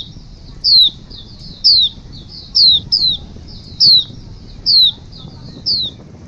Thank you.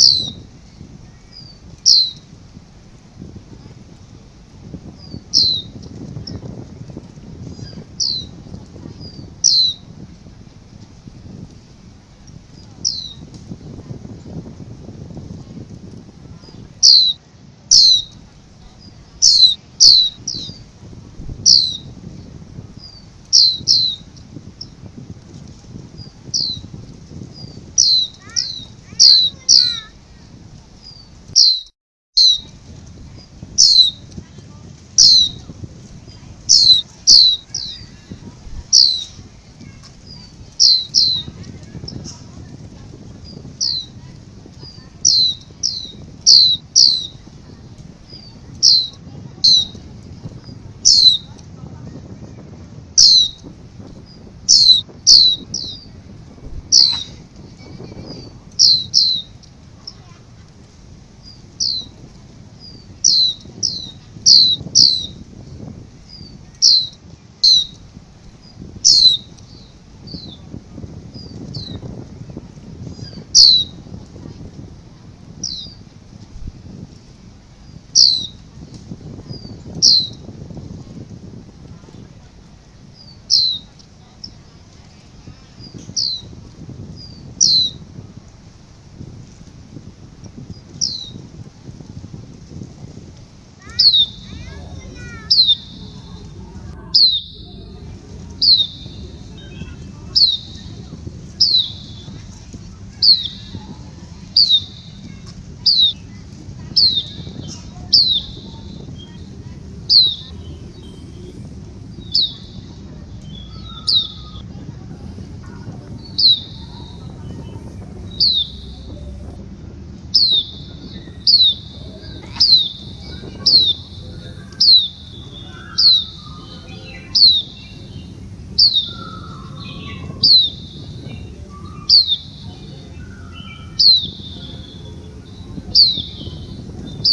you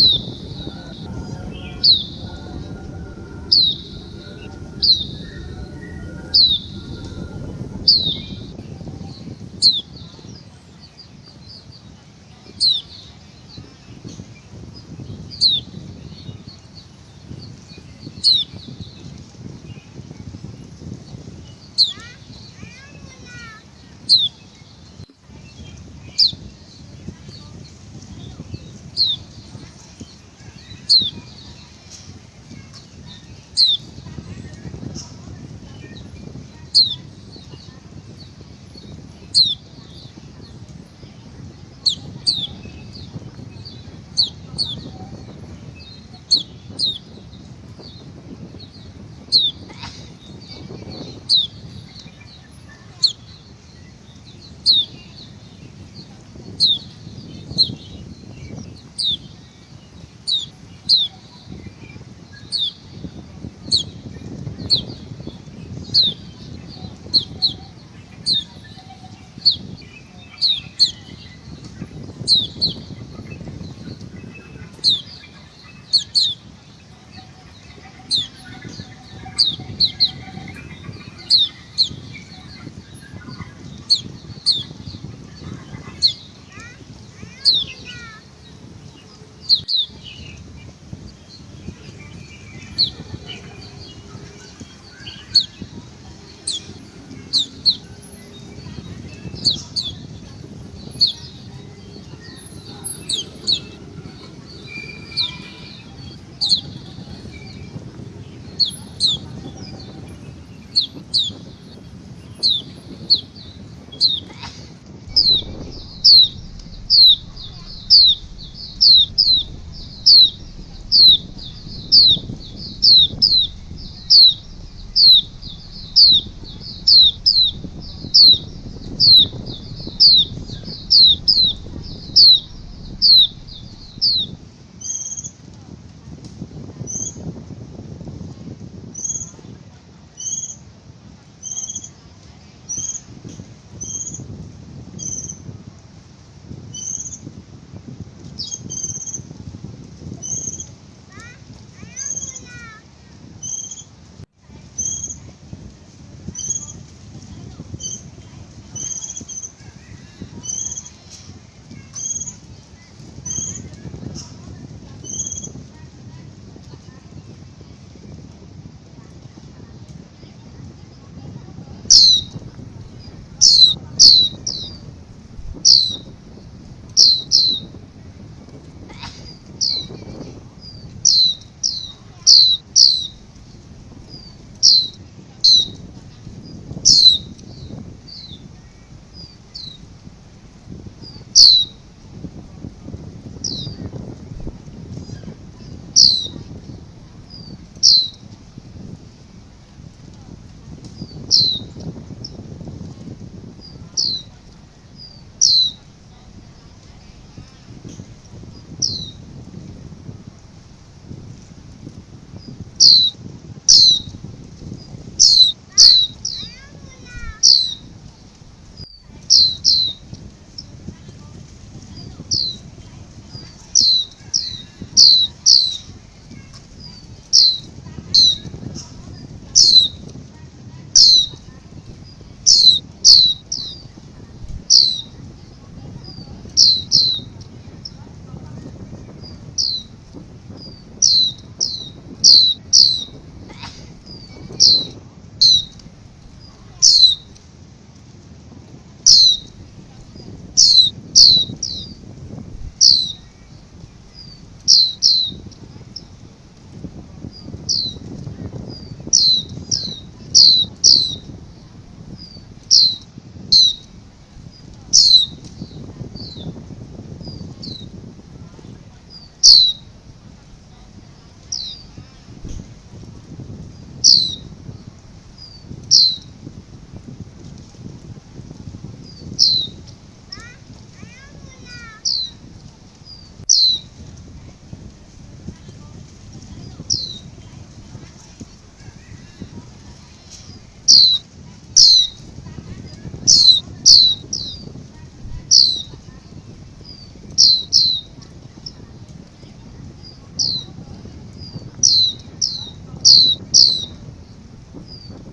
Thank you. you you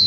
you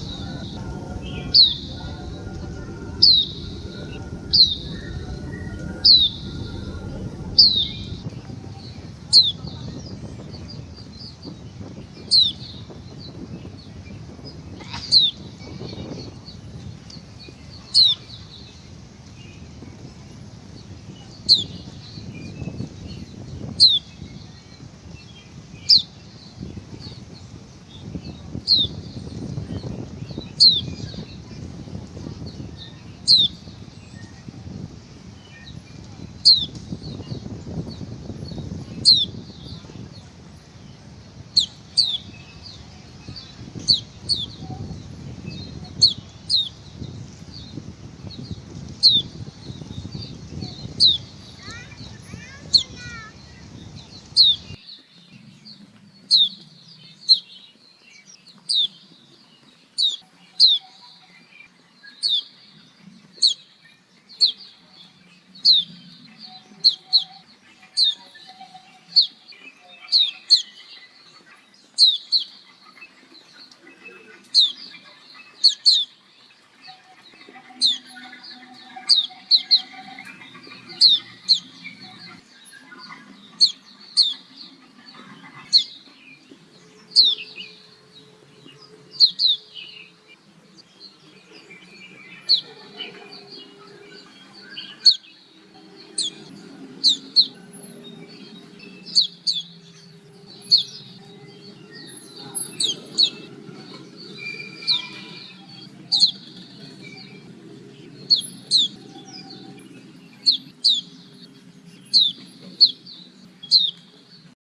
you